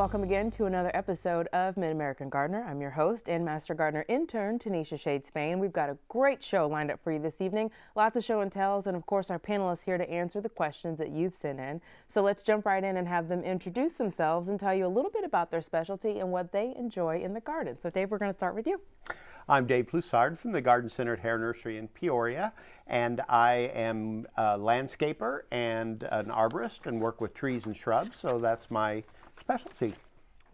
welcome again to another episode of Mid-American Gardener. I'm your host and Master Gardener intern, Tanisha Shade Spain. We've got a great show lined up for you this evening. Lots of show and tells, and of course our panelists here to answer the questions that you've sent in. So let's jump right in and have them introduce themselves and tell you a little bit about their specialty and what they enjoy in the garden. So Dave, we're going to start with you. I'm Dave Plussard from the Garden Center at Hoerr Nursery in Peoria, and I am a landscaper and an arborist and work with trees and shrubs, so that's my specialty.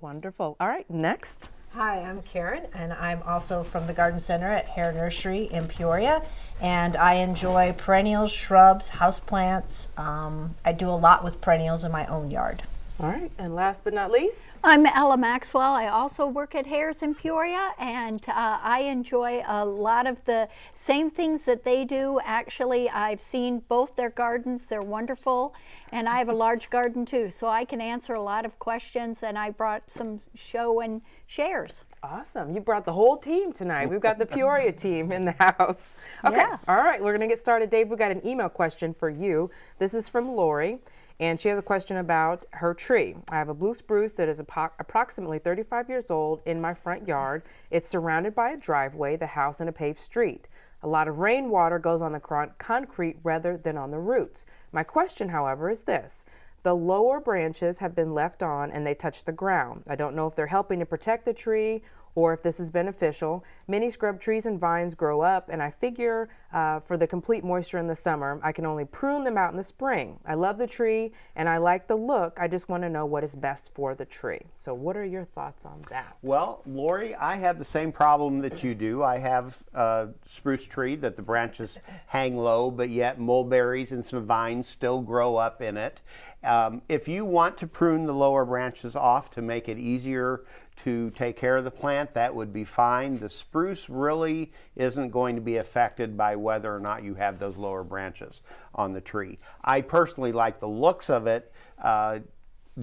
Wonderful. All right, next. Hi, I'm Karen, and I'm also from the Garden Center at Hoerr Nursery in Peoria. And I enjoy perennials, shrubs, houseplants. Um, I do a lot with perennials in my own yard. All right, and last but not least, I'm Ella Maxwell. I also work at Hoerr's in Peoria, and uh, I enjoy a lot of the same things that they do. Actually, I've seen both their gardens, they're wonderful, and I have a large garden too, so I can answer a lot of questions, and I brought some show and shares. Awesome. You brought the whole team tonight. We've got the Peoria team in the house. Okay. Yeah. All right. We're going to get started. Dave, we've got an email question for you. This is from Lori, and she has a question about her tree. I have a blue spruce that is approximately 35 years old in my front yard. It's surrounded by a driveway, the house, and a paved street. A lot of rainwater goes on the concrete rather than on the roots. My question, however, is this. The lower branches have been left on and they touch the ground. I don't know if they're helping to protect the tree or if this is beneficial. Many scrub trees and vines grow up, and I figure uh, for the complete moisture in the summer, I can only prune them out in the spring. I love the tree and I like the look. I just want to know what is best for the tree. So, what are your thoughts on that? Well, Lori, I have the same problem that you do. I have a spruce tree that the branches hang low, but yet mulberries and some vines still grow up in it. Um, if you want to prune the lower branches off to make it easier to take care of the plant, that would be fine. The spruce really isn't going to be affected by whether or not you have those lower branches on the tree. I personally like the looks of it uh,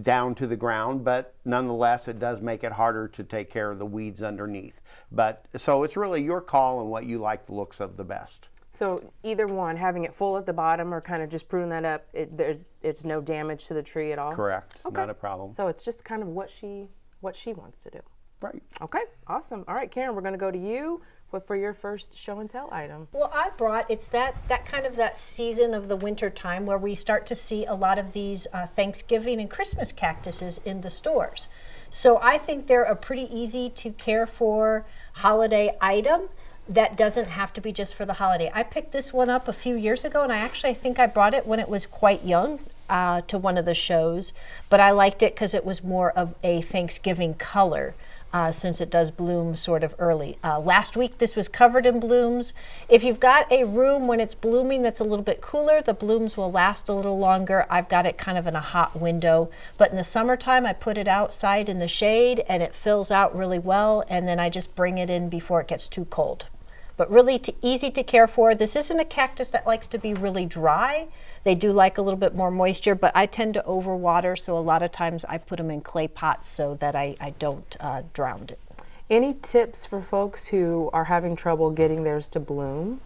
down to the ground, but nonetheless, it does make it harder to take care of the weeds underneath. But so it's really your call and what you like the looks of the best. So, either one, having it full at the bottom or kind of just pruning that up, it, there, it's no damage to the tree at all? Correct. Okay. Not a problem. So, it's just kind of what she what she wants to do. Right. Okay, awesome. All right, Karen, we're going to go to you for, for your first show and tell item. Well, I brought it's that that kind of that season of the winter time where we start to see a lot of these uh, Thanksgiving and Christmas cactuses in the stores. So I think they're a pretty easy to care for holiday item that doesn't have to be just for the holiday. I picked this one up a few years ago, and I actually think I brought it when it was quite young uh, to one of the shows, but I liked it because it was more of a Thanksgiving color. Uh, since it does bloom sort of early. Uh, last week, this was covered in blooms. If you've got a room when it's blooming that's a little bit cooler, the blooms will last a little longer. I've got it kind of in a hot window. But in the summertime, I put it outside in the shade and it fills out really well. And then I just bring it in before it gets too cold. But really easy to care for. This isn't a cactus that likes to be really dry. They do like a little bit more moisture, but I tend to overwater, so a lot of times I put them in clay pots so that I, I don't uh, drown it. Any tips for folks who are having trouble getting theirs to bloom?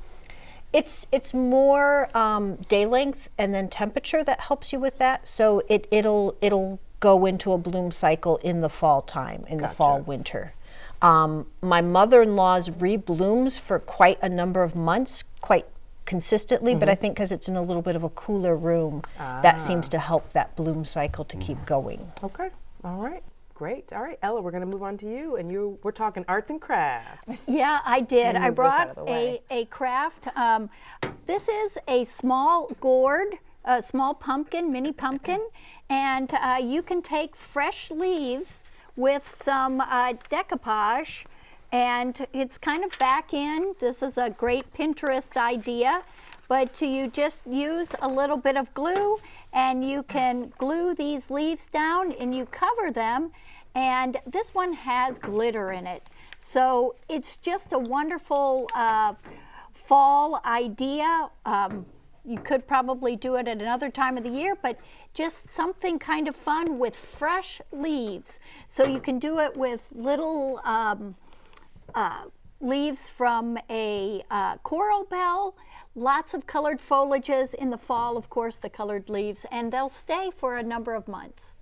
It's it's more um, day length and then temperature that helps you with that. So it it'll it'll go into a bloom cycle in the fall time, in the fall winter. Um, my mother-in-law's reblooms for quite a number of months, quite consistently, but I think because it's in a little bit of a cooler room, that seems to help that bloom cycle to keep going. Okay, all right, great. All right, Ella, we're going to move on to you, and you we're talking arts and crafts. Yeah, I did. I move this out brought a, a craft. Um, this is a small gourd, a small pumpkin, mini pumpkin, and uh, you can take fresh leaves with some uh, decoupage, and it's kind of back in. This is a great Pinterest idea, but you just use a little bit of glue, and you can glue these leaves down, and you cover them, and this one has glitter in it. So it's just a wonderful uh, fall idea. Um, you could probably do it at another time of the year, but just something kind of fun with fresh leaves. So you can do it with little um, uh, leaves from a uh, coral bell, lots of colored foliages in the fall, of course, the colored leaves, and they'll stay for a number of months.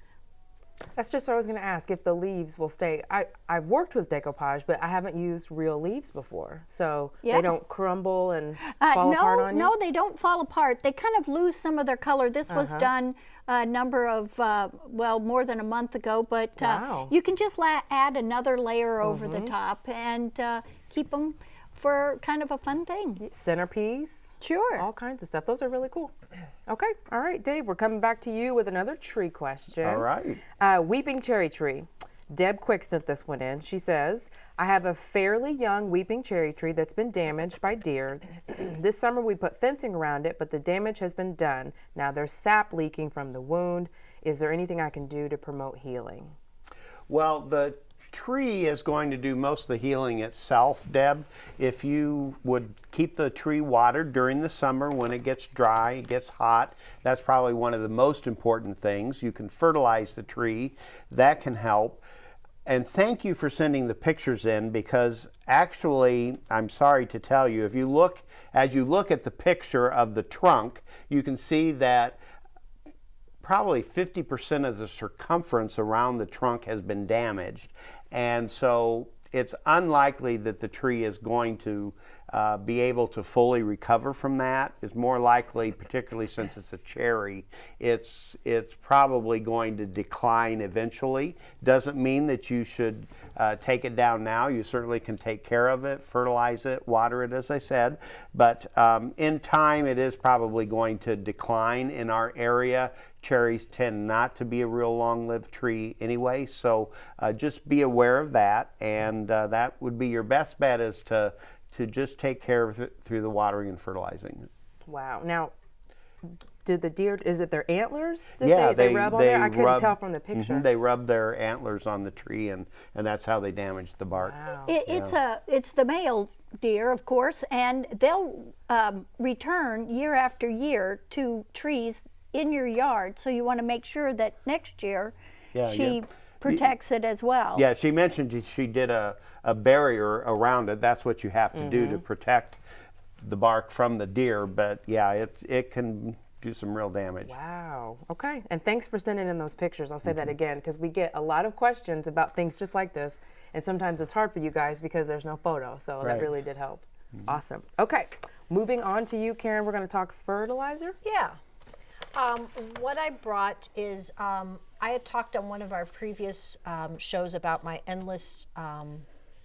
That's just what I was going to ask if the leaves will stay. I, I've worked with decoupage, but I haven't used real leaves before. So Yeah. they don't crumble and Uh, fall no, apart on you? no, they don't fall apart. They kind of lose some of their color. This was Uh-huh. done a number of, uh, well, more than a month ago, but uh, Wow. Mm-hmm. you can just la- add another layer over the top and uh, keep them for kind of a fun thing. Centerpiece. Sure. All kinds of stuff. Those are really cool. Okay. All right, Dave, we're coming back to you with another tree question. All right. Uh, weeping cherry tree. Deb Quick sent this one in. She says, I have a fairly young weeping cherry tree that's been damaged by deer. this summer we put fencing around it, but the damage has been done. Now there's sap leaking from the wound. Is there anything I can do to promote healing? Well, the tree is going to do most of the healing itself, Deb. If you would keep the tree watered during the summer when it gets dry, it gets hot, that's probably one of the most important things. You can fertilize the tree, that can help. And thank you for sending the pictures in because actually, I'm sorry to tell you, if you look, as you look at the picture of the trunk, you can see that probably 50% of the circumference around the trunk has been damaged. And so it's unlikely that the tree is going to uh, be able to fully recover from that. It's more likely, particularly since it's a cherry, it's, it's probably going to decline eventually. Doesn't mean that you should uh, take it down now. You certainly can take care of it, fertilize it, water it, as I said. But um, in time, it is probably going to decline in our area. Cherries tend not to be a real long-lived tree anyway, so uh, just be aware of that. And uh, that would be your best bet is to to just take care of it through the watering and fertilizing. Wow. Now, did the deer, is it their antlers that yeah, they, they, rub on there? I couldn't rub- tell from the picture. they rub their antlers on the tree, and and that's how they damage the bark. wow. It, it's a it's the male deer, of course, and they'll um, return year after year to trees in your yard. So you want to make sure that next year Yeah, she yeah. protects it as well. Yeah, she mentioned she- she did a, a barrier around it. That's what you have to do Mm-hmm. to protect the bark from the deer. But yeah, it, it can do some real damage. Wow. Okay. And thanks for sending in those pictures. I'll say Mm-hmm. that again because we get a lot of questions about things just like this. And sometimes it's hard for you guys because there's no photo. So Right. that really did help. Awesome. Okay. Moving on to you, Karen. We're going to talk fertilizer. Yeah. Um, what I brought is um, I had talked on one of our previous um, shows about my endless um,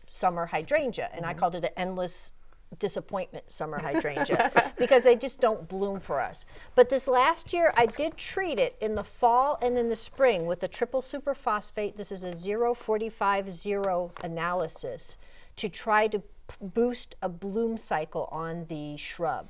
summer hydrangea, and I called it an endless disappointment summer hydrangea because they just don't bloom for us. But this last year, I did treat it in the fall and in the spring with a triple superphosphate. This is a 045-0 analysis to try to boost a bloom cycle on the shrub.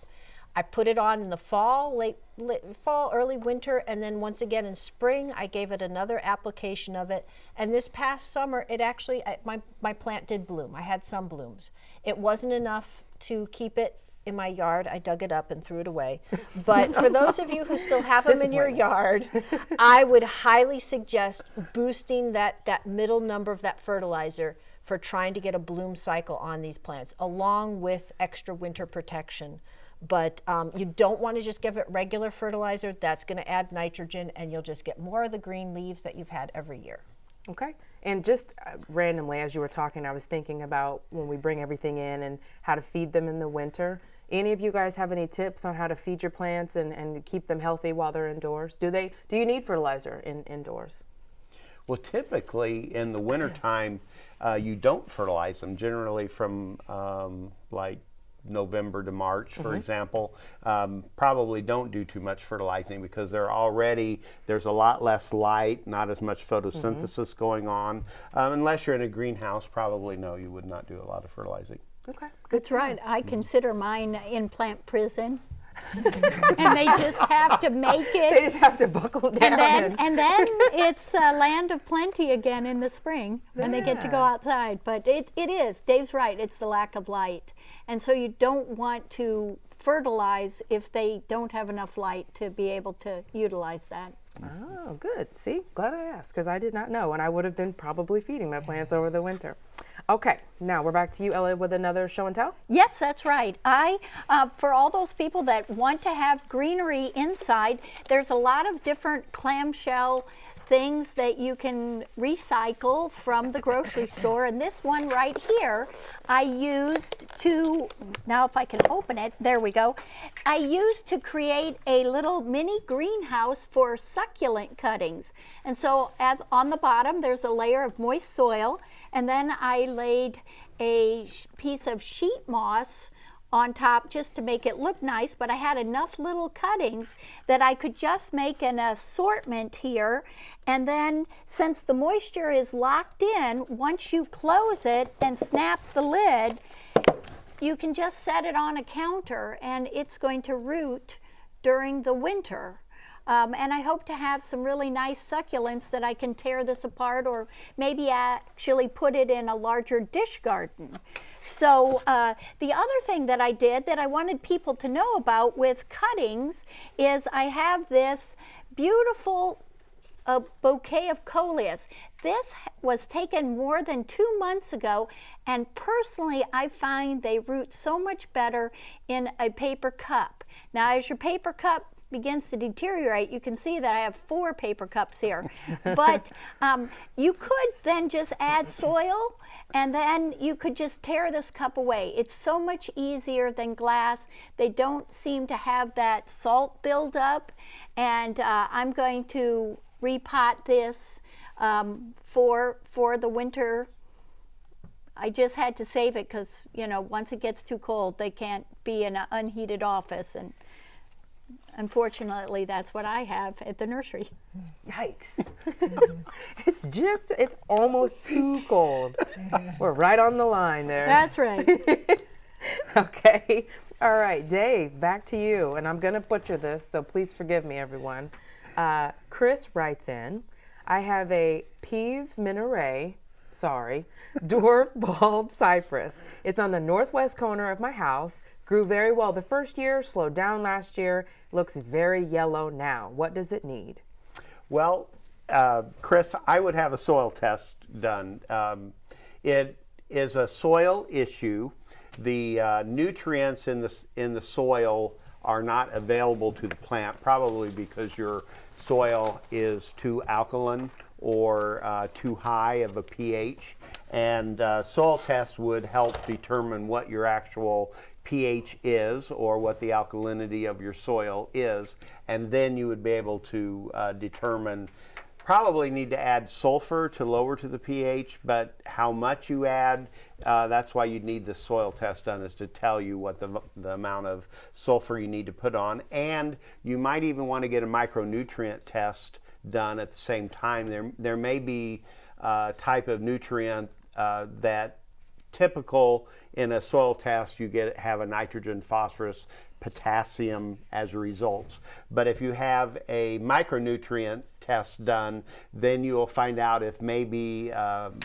I put it on in the fall, late, late fall, early winter, and then once again in spring, I gave it another application of it. And this past summer, it actually, I- my, my plant did bloom. I had some blooms. It wasn't enough to keep it in my yard. I dug it up and threw it away. But for those of you who still have them in your yard, I would highly suggest boosting that, that middle number of that fertilizer for trying to get a bloom cycle on these plants, along with extra winter protection. But um, you don't want to just give it regular fertilizer. That's going to add nitrogen, and you'll just get more of the green leaves that you've had every year. Okay. And just uh, randomly, as you were talking, I was thinking about when we bring everything in and how to feed them in the winter. Any of you guys have any tips on how to feed your plants and, and keep them healthy while they're indoors? Do they? Do you need fertilizer in indoors? Well, typically in the wintertime, uh, you don't fertilize them. Generally, from um, like November to March, for example, um, probably don't do too much fertilizing because they're already there's a lot less light, not as much photosynthesis going on. Um, unless you're in a greenhouse, probably no, you would not do a lot of fertilizing. Okay. That's right. I consider mine in plant prison. and they just have to make it. They just have to buckle down. And then, and- and then it's a land of plenty again in the spring, and they get to go outside. But it, it is, Dave's right, it's the lack of light. And so you don't want to fertilize if they don't have enough light to be able to utilize that. Oh, good. See, glad I asked because I did not know, and I would have been probably feeding my plants over the winter. Okay, now we're back to you, Ella, with another show and tell. Yes, that's right. I, uh, for all those people that want to have greenery inside, there's a lot of different clamshell things that you can recycle from the grocery store. And this one right here, I used to, now if I can open it, there we go. I used to create a little mini greenhouse for succulent cuttings. And so at, on the bottom, there's a layer of moist soil. And then I laid a piece of sheet moss on top just to make it look nice, but I had enough little cuttings that I could just make an assortment here. And then since the moisture is locked in, once you close it and snap the lid, you can just set it on a counter and it's going to root during the winter. Um, and I hope to have some really nice succulents that I can tear this apart or maybe actually put it in a larger dish garden. So uh, the other thing that I did that I wanted people to know about with cuttings is I have this beautiful a bouquet of coleus. This was taken more than two months ago, and personally, I find they root so much better in a paper cup. Now, as your paper cup begins to deteriorate, you can see that I have four paper cups here. but um, you could then just add soil and then you could just tear this cup away. It's so much easier than glass. They don't seem to have that salt buildup. And uh, I'm going to repot this um, for, for the winter I just had to save it because, you know, once it gets too cold, they can't be in an unheated office. And unfortunately, that's what I have at the nursery. Yikes. it's just, it's almost too cold. We're right on the line there. That's right. okay. All right, Dave, back to you. And I'm going to butcher this, so please forgive me, everyone. Uh, Chris writes in I have a Peve Minaret, sorry, dwarf bald cypress. It's on the northwest corner of my house. Grew very well the first year, slowed down last year, looks very yellow now. What does it need? Well, uh, Chris, I would have a soil test done. Um, it is a soil issue. The uh, nutrients in the in the soil are not available to the plant, probably because your soil is too alkaline or uh, too high of a pH. And uh, soil tests would help determine what your actual pH is or what the alkalinity of your soil is. And then you would be able to uh, determine probably need to add sulfur to lower to the pH, but how much you add, uh, that's why you need the soil test done is to tell you what the, the amount of sulfur you need to put on. And you might even want to get a micronutrient test done at the same time. There, there may be a type of nutrient uh, that typical in a soil test you get have a nitrogen, phosphorus, potassium as a result. But if you have a micronutrient test done, then you will find out if maybe um,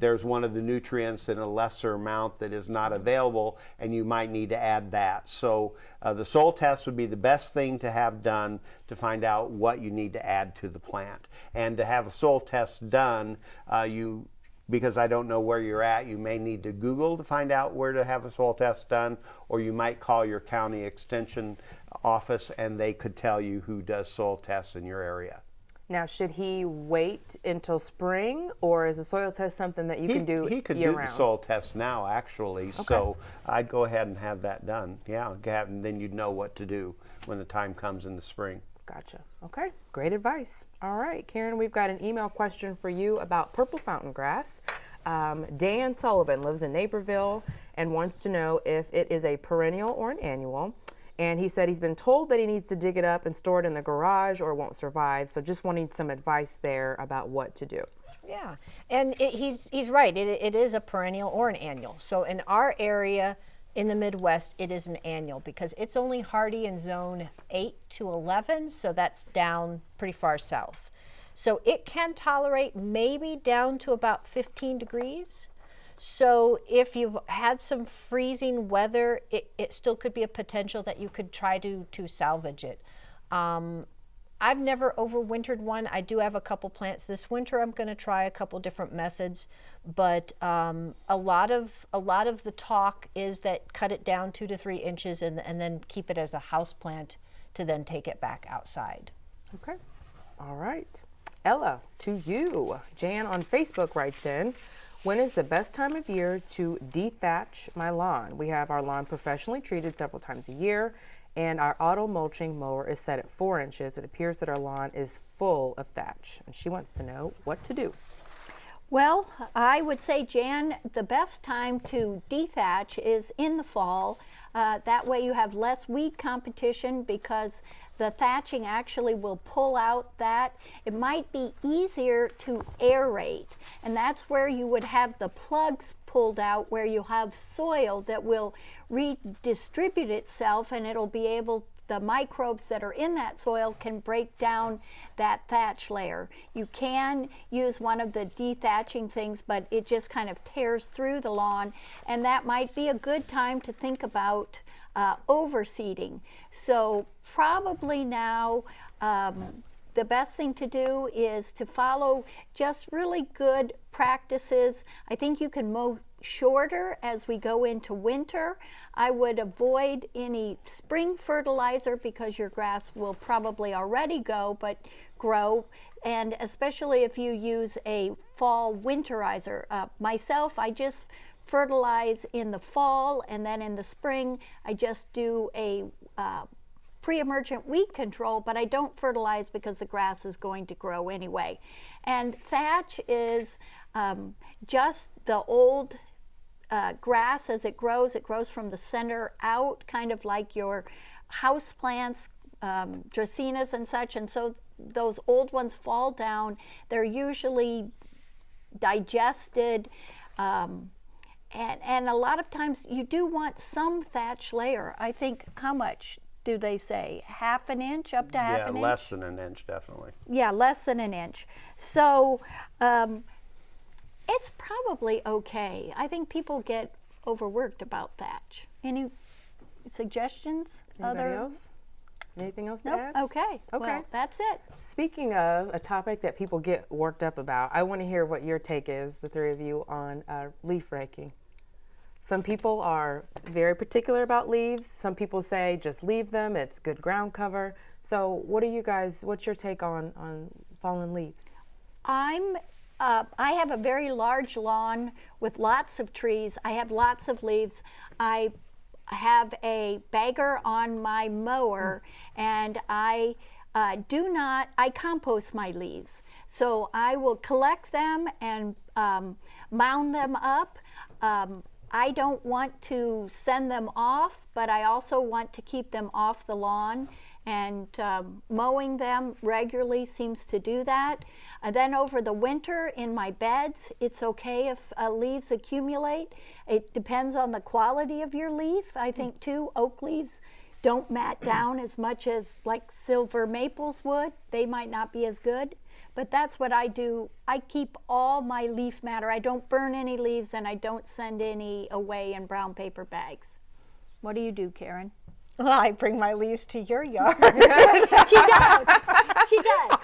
there's one of the nutrients in a lesser amount that is not available, and you might need to add that. So uh, the soil test would be the best thing to have done to find out what you need to add to the plant. And to have a soil test done, uh, you because I don't know where you're at, you may need to Google to find out where to have a soil test done, or you might call your county extension office and they could tell you who does soil tests in your area. Now, should he wait until spring, or is a soil test something that you he, can do He could do round? the soil test now, actually. Okay. So I'd go ahead and have that done. Yeah, have, and then you'd know what to do when the time comes in the spring. Gotcha. Okay, great advice. All right, Karen, we've got an email question for you about purple fountain grass. Um, Dan Sullivan lives in Naperville and wants to know if it is a perennial or an annual. And he said he's been told that he needs to dig it up and store it in the garage or it won't survive. So just wanting some advice there about what to do. Yeah, and it, he's he's right. It, it is a perennial or an annual. So in our area in the Midwest, it is an annual because it's only hardy in zone 8 to 11, so that's down pretty far south. So it can tolerate maybe down to about 15 degrees. So if you've had some freezing weather, it, it still could be a potential that you could try to, to salvage it. Um, I've never overwintered one. I do have a couple plants this winter. I'm going to try a couple different methods, but um, a lot of a lot of the talk is that cut it down two to three inches and and then keep it as a house plant to then take it back outside. Okay. All right. Ella, to you. Jan on Facebook writes in, when is the best time of year to dethatch my lawn? We have our lawn professionally treated several times a year and our auto mulching mower is set at four inches. It appears that our lawn is full of thatch and she wants to know what to do. Well, I would say, Jan, the best time to dethatch is in the fall. Uh, that way you have less weed competition because the thatching actually will pull out that. It might be easier to aerate, and that's where you would have the plugs pulled out where you have soil that will redistribute itself and it'll be able the microbes that are in that soil can break down that thatch layer. You can use one of the dethatching things, but it just kind of tears through the lawn, and that might be a good time to think about uh, overseeding. So probably now um, the best thing to do is to follow just really good practices. I think you can mow shorter as we go into winter. I would avoid any spring fertilizer because your grass will probably already go but grow and especially if you use a fall winterizer. Uh, myself, I just fertilize in the fall and then in the spring I just do a uh, pre-emergent weed control, but I don't fertilize because the grass is going to grow anyway. And thatch is um, just the old uh, grass as it grows. It grows from the center out, kind of like your house plants, um, dracaenas and such. And so those old ones fall down. They're usually digested. Um, and, and a lot of times you do want some thatch layer. I think how much do they say? Half an inch, up to half yeah, an inch? Yeah, less than an inch, definitely. Yeah, less than an inch. So um, it's probably okay. I think people get overworked about thatch. Any suggestions? Anybody else? Anything else to Nope. add? Okay. Okay. Well, that's it. Speaking of a topic that people get worked up about, I want to hear what your take is, the three of you, on uh, leaf raking. Some people are very particular about leaves. Some people say just leave them, it's good ground cover. So, what are you guys, what's your take on, on fallen leaves? I'm uh, I have a very large lawn with lots of trees. I have lots of leaves. I have a bagger on my mower and I uh, do not, I compost my leaves. So I will collect them and um, mound them up. Um, I don't want to send them off, but I also want to keep them off the lawn and um, mowing them regularly seems to do that. And then over the winter in my beds, it's okay if uh, leaves accumulate. It depends on the quality of your leaf, I think too. Oak leaves don't mat down as much as like silver maples would. They might not be as good. But that's what I do. I keep all my leaf matter. I don't burn any leaves and I don't send any away in brown paper bags. What do you do, Karen? Well, I bring my leaves to your yard. She does. She does.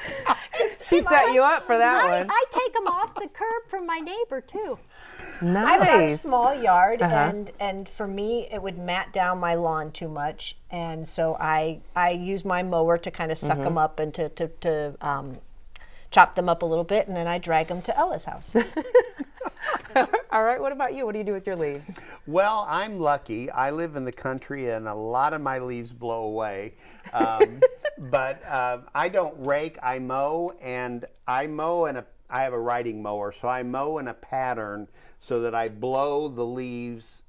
She set you up for that I, one. I take them off the curb from my neighbor too. Nice. I've got a small yard, Uh-huh. and and for me, it would mat down my lawn too much, and so I I use my mower to kind of suck Mm-hmm. them up and to to, to um, chop them up a little bit, and then I drag them to Ella's house. All right, what about you? What do you do with your leaves? Well, I'm lucky. I live in the country, and a lot of my leaves blow away. Um, but uh, I don't rake. I mow, and I mow in a. I have a riding mower, so I mow in a pattern so that I blow the leaves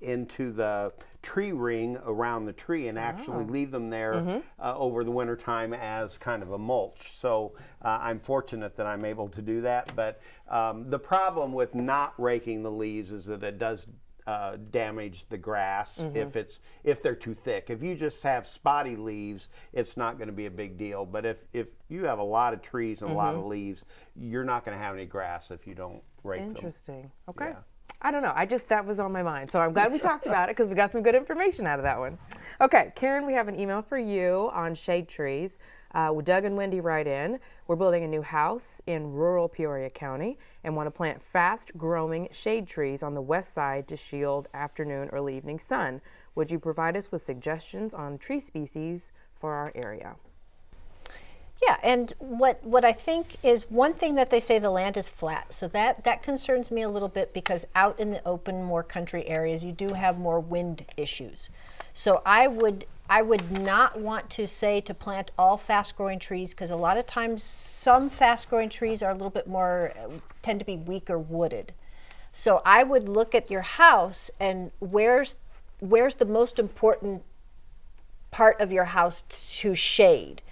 into the tree ring around the tree and actually leave them there uh, over the winter time as kind of a mulch. So uh, I'm fortunate that I'm able to do that. But um, the problem with not raking the leaves is that it does uh, damage the grass if it's if they're too thick. If you just have spotty leaves, it's not going to be a big deal. But if if you have a lot of trees and a lot of leaves, you're not going to have any grass if you don't rake them. Interesting. Okay. Yeah. I don't know. I just that was on my mind, so I'm glad we talked about it because we got some good information out of that one. Okay, Karen, we have an email for you on shade trees. Uh, Doug and Wendy write in. We're building a new house in rural Peoria County and want to plant fast-growing shade trees on the west side to shield afternoon, early evening sun. Would you provide us with suggestions on tree species for our area? Yeah, and what what I think is one thing that they say the land is flat. So that that concerns me a little bit because out in the open, more country areas, you do have more wind issues. So I would I would not want to say to plant all fast growing trees because a lot of times some fast growing trees are a little bit more tend to be weaker wooded. So I would look at your house and where's where's the most important part of your house to shade.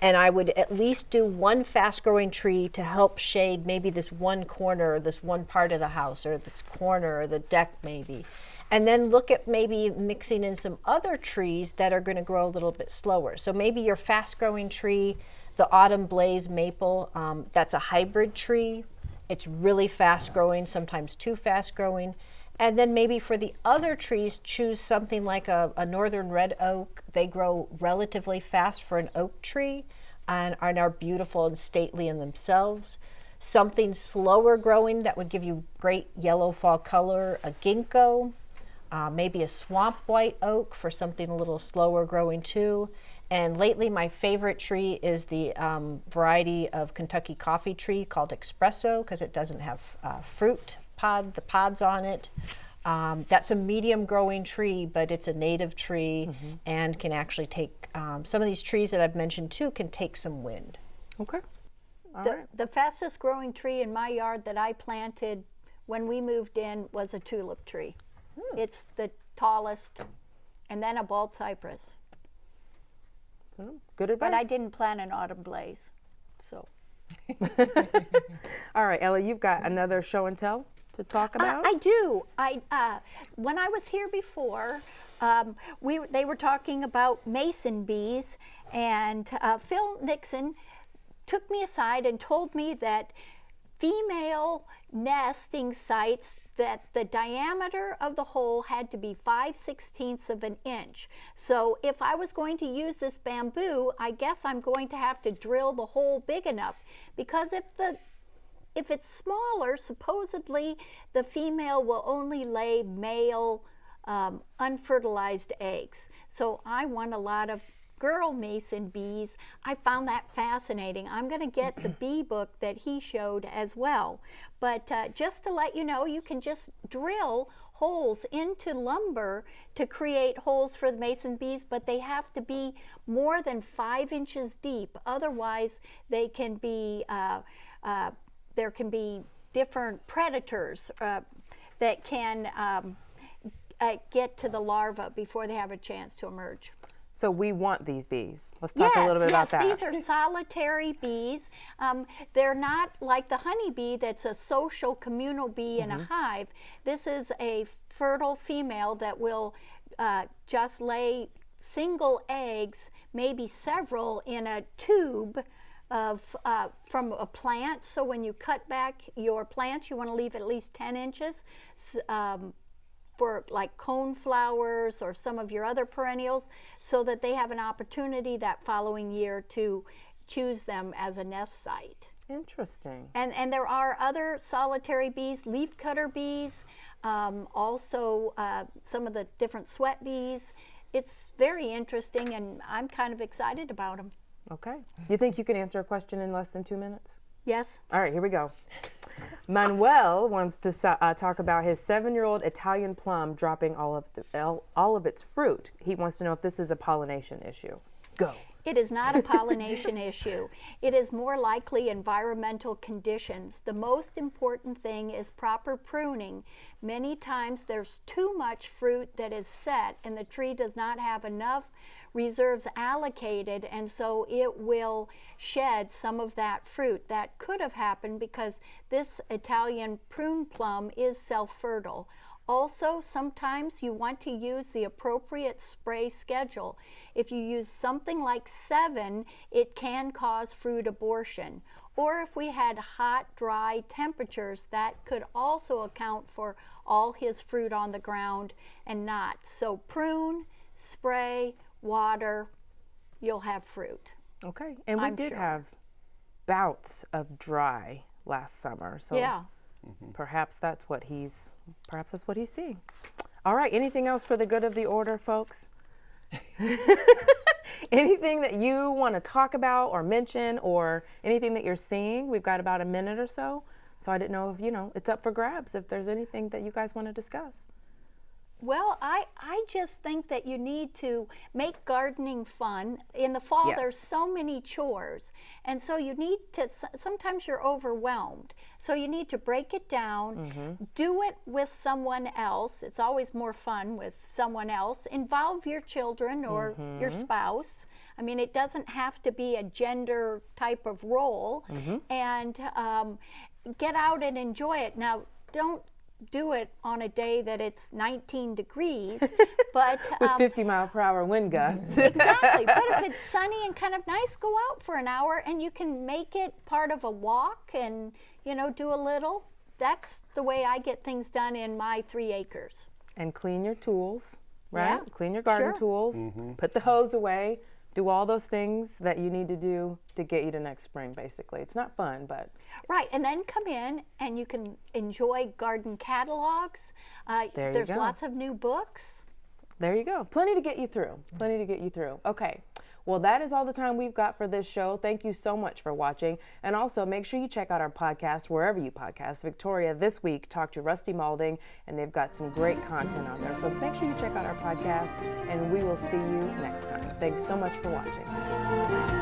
And I would at least do one fast growing tree to help shade maybe this one corner or this one part of the house or this corner or the deck maybe. And then look at maybe mixing in some other trees that are going to grow a little bit slower. So maybe your fast growing tree, the autumn blaze maple, um, that's a hybrid tree. It's really fast growing, sometimes too fast growing. And then maybe for the other trees, choose something like a, a northern red oak. They grow relatively fast for an oak tree and, and are beautiful and stately in themselves. Something slower growing that would give you great yellow fall color, a ginkgo, uh, maybe a swamp white oak for something a little slower growing too. And lately, my favorite tree is the um, variety of Kentucky coffee tree called Espresso because it doesn't have uh, fruit pod, the pods on it. Um, that's a medium growing tree, but it's a native tree and can actually take um, some of these trees that I've mentioned too can take some wind. Okay. All The, right. the fastest growing tree in my yard that I planted when we moved in was a tulip tree. It's the tallest, and then a bald cypress. So, good advice. But I didn't plant an autumn blaze. So All right, Ella, you've got another show and tell to talk Uh, about. I do. I uh, when I was here before, um, we they were talking about mason bees, and uh, Phil Nixon took me aside and told me that female nesting sites that the diameter of the hole had to be 5 sixteenths of an inch. So if I was going to use this bamboo, I guess I'm going to have to drill the hole big enough because if the if it's smaller, supposedly the female will only lay male um, unfertilized eggs. So I want a lot of girl mason bees. I found that fascinating. I'm going to get the bee book that he showed as well. But uh, just to let you know, you can just drill holes into lumber to create holes for the mason bees, but they have to be more than five inches deep. Otherwise, they can be uh, uh, there can be different predators uh, that can um, uh, get to the larva before they have a chance to emerge. So we want these bees. Let's talk a little bit yes, about that. These are solitary bees. Um, they're not like the honeybee that's a social communal bee in Mm-hmm. a hive. This is a fertile female that will uh, just lay single eggs, maybe several, in a tube of uh, from a plant. So when you cut back your plants, you want to leave at least 10 inches. Um, for like cone flowers or some of your other perennials so that they have an opportunity that following year to choose them as a nest site. Interesting. And, and there are other solitary bees, leafcutter bees, um, also uh, some of the different sweat bees. It's very interesting and I'm kind of excited about them. Okay. You think you can answer a question in less than two minutes? Yes? All right, here we go. Manuel wants to uh, talk about his seven-year-old Italian plum dropping all of the, all, all of its fruit. He wants to know if this is a pollination issue. Go. It is not a pollination issue. It is more likely environmental conditions. The most important thing is proper pruning. Many times there's too much fruit that is set and the tree does not have enough reserves allocated and so it will shed some of that fruit. That could have happened because this Italian prune plum is self-fertile. Also, sometimes you want to use the appropriate spray schedule. If you use something like Sevin, it can cause fruit abortion. Or if we had hot, dry temperatures, that could also account for all his fruit on the ground and not. So prune, spray, water, you'll have fruit. Okay. And we I'm did sure. have bouts of dry last summer, so Yeah. Mm-hmm. perhaps that's what he's perhaps that's what he's seeing. All right. Anything else for the good of the order, folks? anything that you want to talk about or mention or anything that you're seeing? We've got about a minute or so. So I didn't know if, you know, it's up for grabs if there's anything that you guys want to discuss. Well, I, I just think that you need to make gardening fun. In the fall, Yes. there's so many chores. And so you need to, sometimes you're overwhelmed. So you need to break it down, mm-hmm. do it with someone else. It's always more fun with someone else. Involve your children or your mm-hmm. spouse. I mean, it doesn't have to be a gender type of role. Mm-hmm. And um, get out and enjoy it. Now, don't do it on a day that it's 19 degrees, but With um, 50 mile per hour wind gusts. exactly. But if it's sunny and kind of nice, go out for an hour and you can make it part of a walk and you know do a little. That's the way I get things done in my three acres. and clean your tools, right? Yeah, Clean your garden sure. tools, put the hose away, do all those things that you need to do to get you to next spring, basically. It's not fun, but Right, and then come in and you can enjoy garden catalogs. Uh, There you there's go. lots of new books. there you go. Plenty to get you through. Plenty to get you through. Okay. Well, that is all the time we've got for this show. Thank you so much for watching. And also make sure you check out our podcast wherever you podcast. Victoria this week talked to Rusty Malding, and they've got some great content on there. So make sure you check out our podcast, and we will see you next time. Thanks so much for watching.